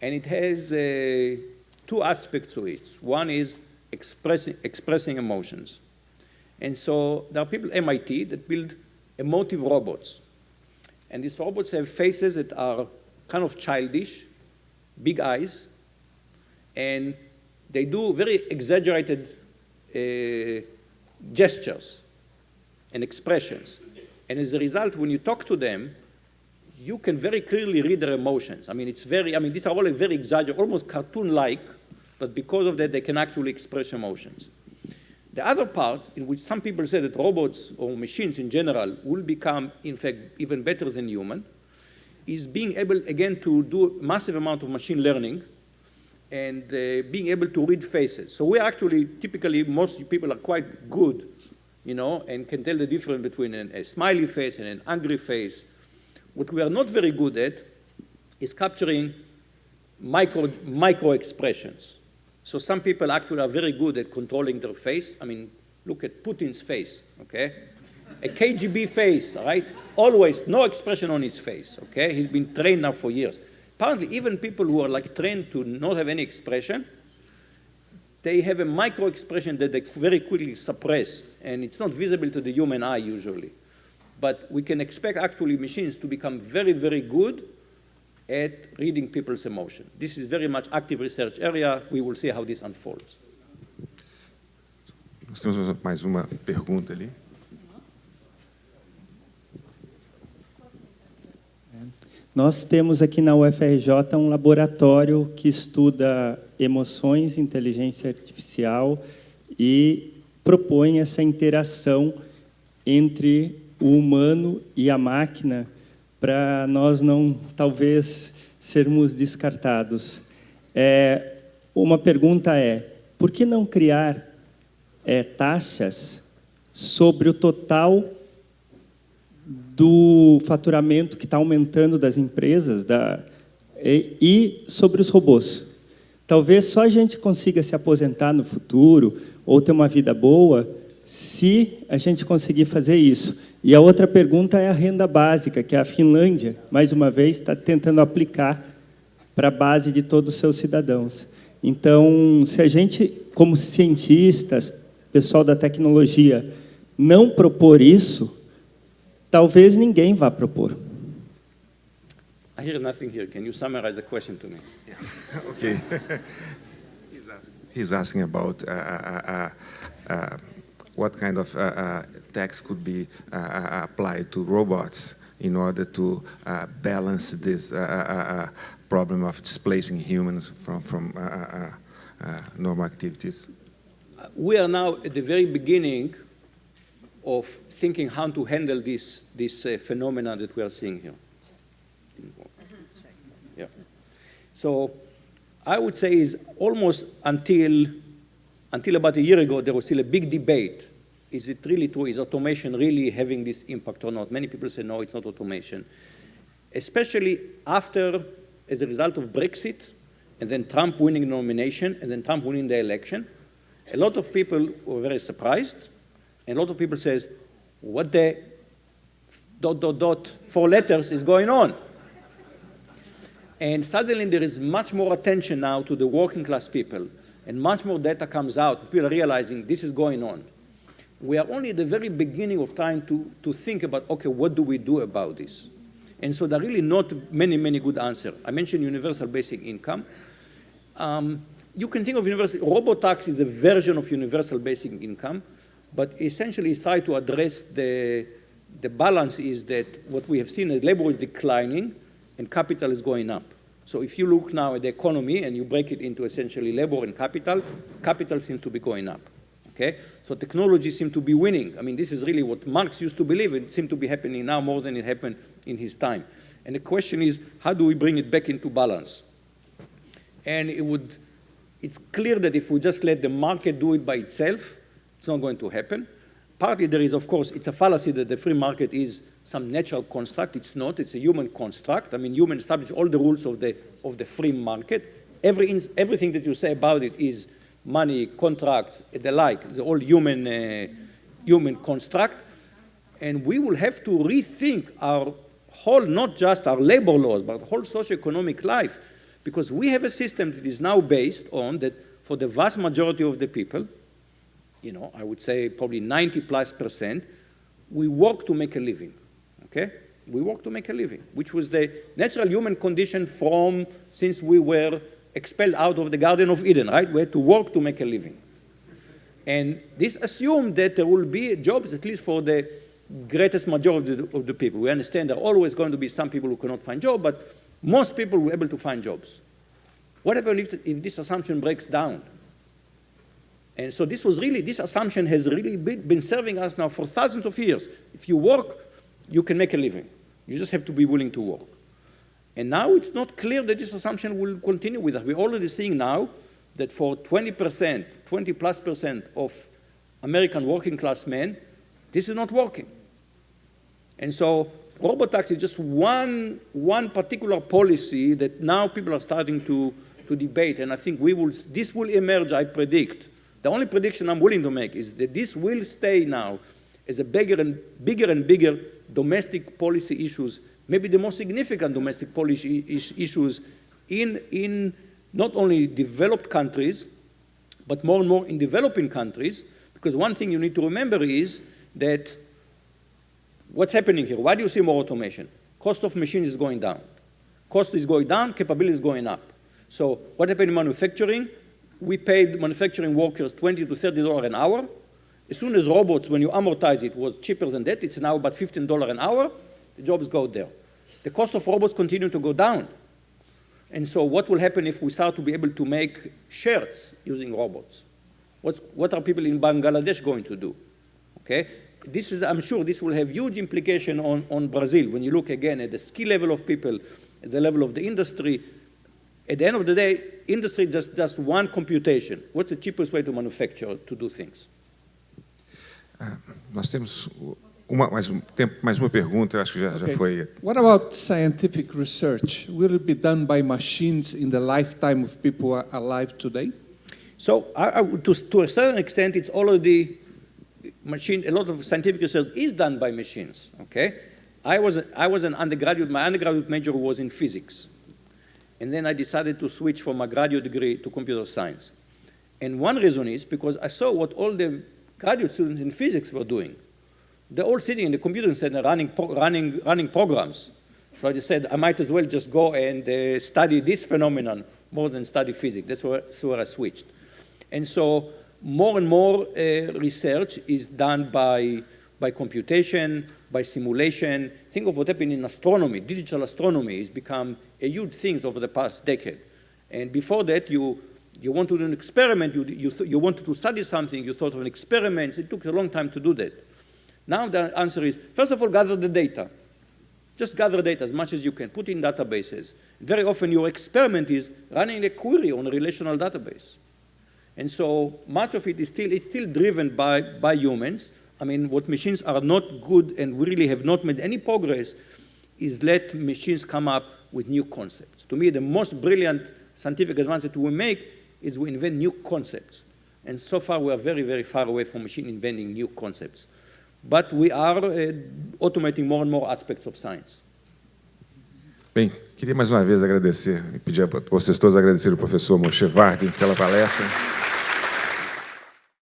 And it has uh, two aspects to it. One is expressing, expressing emotions. And so there are people at MIT that build emotive robots. And these robots have faces that are kind of childish, big eyes, and they do very exaggerated uh, gestures and expressions. And as a result, when you talk to them, you can very clearly read their emotions. I mean, it's very, I mean, these are all very exaggerated, almost cartoon-like, but because of that, they can actually express emotions. The other part, in which some people say that robots or machines in general will become, in fact, even better than human, is being able, again, to do a massive amount of machine learning and uh, being able to read faces. So we actually, typically, most people are quite good you know, and can tell the difference between an, a smiley face and an angry face. What we are not very good at is capturing micro, micro expressions. So some people actually are very good at controlling their face. I mean, look at Putin's face, okay? A KGB face, right? Always no expression on his face, okay? He's been trained now for years. Apparently, even people who are like trained to not have any expression, they have a micro expression that they very quickly suppress, and it's not visible to the human eye usually. But we can expect actually machines to become very, very good at reading people's emotion. This is very much active research area. We will see how this unfolds. Nós temos mais uma pergunta ali. Nós temos aqui na UFRJ um laboratório que estuda emoções, inteligência artificial e propõe essa interação entre o humano e a máquina para nós não, talvez, sermos descartados. É, uma pergunta é, por que não criar é, taxas sobre o total do faturamento que está aumentando das empresas da, e, e sobre os robôs. Talvez só a gente consiga se aposentar no futuro ou ter uma vida boa se a gente conseguir fazer isso. E a outra pergunta é a renda básica, que a Finlândia, mais uma vez, está tentando aplicar para a base de todos os seus cidadãos. Então, se a gente, como cientistas, pessoal da tecnologia, não propor isso, talvez ninguém vá propor. I hear nothing here. Can you summarize the question to me? Yeah. okay. he's, asking, he's, asking, about uh, uh, uh, uh what kind of uh, tax could be applied to robots in order to balance this problem of displacing humans from, from normal activities. We are now at the very beginning of thinking how to handle this, this uh, phenomenon that we are seeing here. Yeah. So I would say is almost until, until about a year ago, there was still a big debate. Is it really true? Is automation really having this impact or not? Many people say, no, it's not automation. Especially after, as a result of Brexit, and then Trump winning the nomination, and then Trump winning the election, a lot of people were very surprised, and a lot of people says, what the dot, dot, dot, four letters is going on? And suddenly there is much more attention now to the working class people, and much more data comes out. People are realizing this is going on. We are only at the very beginning of trying to, to think about, okay, what do we do about this? And so there are really not many, many good answers. I mentioned universal basic income. Um, you can think of universal, RoboTax is a version of universal basic income, but essentially it's trying to address the, the balance is that what we have seen is labor is declining, and capital is going up. So if you look now at the economy and you break it into essentially labor and capital, capital seems to be going up. Okay? So technology seems to be winning. I mean, this is really what Marx used to believe. It seems to be happening now more than it happened in his time. And the question is, how do we bring it back into balance? And it would, it's clear that if we just let the market do it by itself, it's not going to happen. Partly there is, of course, it's a fallacy that the free market is some natural construct. It's not. It's a human construct. I mean, human establish all the rules of the, of the free market. Every, everything that you say about it is money, contracts, the like. It's all human, uh, human construct. And we will have to rethink our whole, not just our labor laws, but whole socioeconomic life. Because we have a system that is now based on that for the vast majority of the people, you know, I would say probably 90 plus percent, we work to make a living okay? We work to make a living, which was the natural human condition from since we were expelled out of the Garden of Eden, right? We had to work to make a living. And this assumed that there will be jobs, at least for the greatest majority of the people. We understand there are always going to be some people who cannot find jobs, but most people be able to find jobs. What happens if, if this assumption breaks down? And so this was really, this assumption has really been serving us now for thousands of years. If you work you can make a living. You just have to be willing to work. And now it's not clear that this assumption will continue with us. We're already seeing now that for 20%, 20 plus percent of American working class men, this is not working. And so robot tax is just one, one particular policy that now people are starting to, to debate. And I think we will, this will emerge, I predict. The only prediction I'm willing to make is that this will stay now as a bigger and bigger and bigger domestic policy issues, maybe the most significant domestic policy issues in, in not only developed countries, but more and more in developing countries, because one thing you need to remember is that what's happening here? Why do you see more automation? Cost of machines is going down. Cost is going down, capability is going up. So what happened in manufacturing? We paid manufacturing workers 20 to $30 an hour. As soon as robots, when you amortize it, was cheaper than that, it's now about $15 an hour, the jobs go there. The cost of robots continue to go down. And so what will happen if we start to be able to make shirts using robots? What's, what are people in Bangladesh going to do? Okay? This is, I'm sure this will have huge implication on, on Brazil. When you look again at the skill level of people, at the level of the industry, at the end of the day, industry just does one computation. What's the cheapest way to manufacture, to do things? Ah, nós temos uma, mais, um, tempo, mais uma pergunta, acho que já, okay. já foi. What about scientific research? Will it be done by machines in the lifetime of people are alive today? So, I, I, to, to a certain extent, it's already machine. A lot of scientific research is done by machines. Okay, I was I was an undergraduate. My undergraduate major was in physics, and then I decided to switch from my graduate degree to computer science. And one reason is because I saw what all the graduate students in physics were doing. They're all sitting in the computer center running, running, running programs. So I just said, I might as well just go and uh, study this phenomenon more than study physics. That's where, that's where I switched. And so more and more uh, research is done by, by computation, by simulation. Think of what happened in astronomy. Digital astronomy has become a huge things over the past decade. And before that, you you want to do an experiment, you, you, you wanted to study something, you thought of an experiment, it took a long time to do that. Now the answer is, first of all, gather the data. Just gather data as much as you can, put in databases. Very often your experiment is running a query on a relational database. And so much of it is still, it's still driven by, by humans. I mean, what machines are not good and really have not made any progress is let machines come up with new concepts. To me, the most brilliant scientific advance that we make is we invent new concepts. And so far, we are very, very far away from machine inventing new concepts. But we are uh, automating more and more aspects of science. Bem, queria mais uma vez agradecer e pedir a vocês todos o professor Moshe Vardi pela palestra.